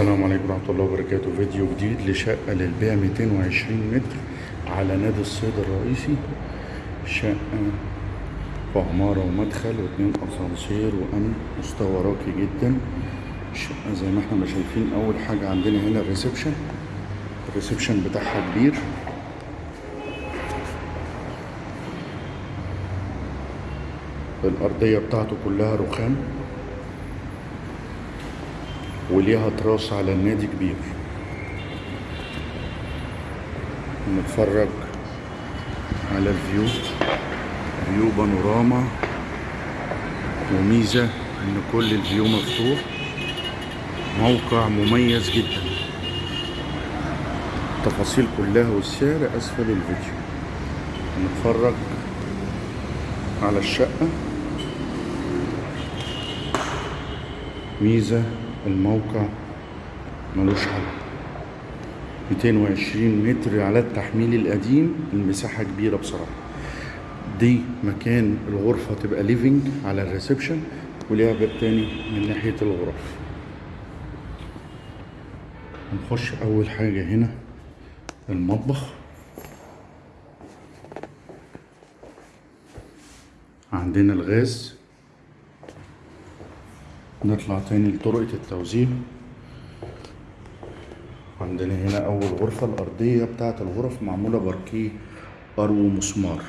السلام عليكم ورحمة الله وبركاته. فيديو جديد لشقة للبيع 220 متر على نادي الصيد الرئيسي شقة في عمارة ومدخل واتنين أسانسير وأمن. مستوى راقي جدا. الشقة زي ما إحنا ما شايفين أول حاجة عندنا هنا ال reception. ال reception بتاعها كبير. الأرضية بتاعته كلها رخام. وليها تراس على النادي كبير. نتفرج على ال view view بانوراما. وميزة إن كل ال view مفتوح. موقع مميز جدا. التفاصيل كلها والسعر أسفل الفيديو. نتفرج على الشقة. ميزة الموقع ملوش حل. 220 متر على التحميل القديم المساحة كبيرة بصراحة. دي مكان الغرفة تبقى living على ال reception وليها باب تاني من ناحية الغرف. هنخش أول حاجة هنا المطبخ. عندنا الغاز. نطلع تاني لطرقة التوزيع. عندنا هنا أول غرفة الأرضية بتاعة الغرف معمولة باركيه أرو مسمار.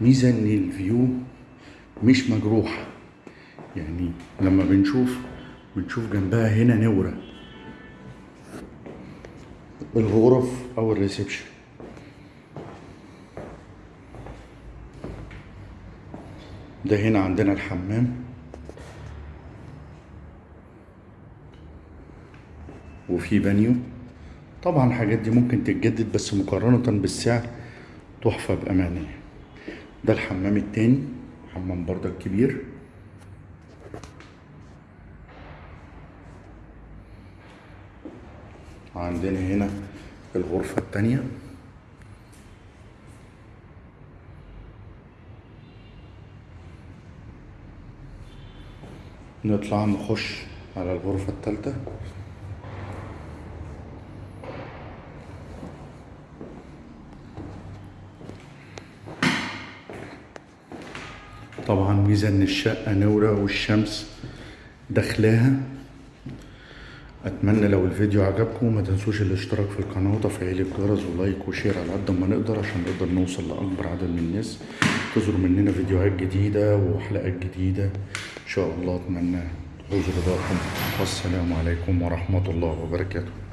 ميزة إن ال view مش مجروح. يعني لما بنشوف بنشوف جنبها هنا نورة. الغرف أو ال reception. ده هنا عندنا الحمام. وفي بانيو طبعا الحاجات دي ممكن تتجدد بس مقارنة بالسعر تحفة بأمانة. ده الحمام التاني حمام بردك كبير. عندنا هنا الغرفة التانية. نطلع نخش على الغرفة التالتة. طبعا ميزة ان الشقة نورة والشمس داخلاها. أتمنى لو الفيديو عجبكم ما تنسوش الاشتراك في القناة وتفعيل الجرس ولايك وشير على قد ما نقدر عشان نقدر نوصل لأكبر عدد من الناس. تظهر مننا فيديوهات جديدة وحلقات جديدة. إن شاء الله أتمنى حضور رضاكم والسلام عليكم ورحمة الله وبركاته.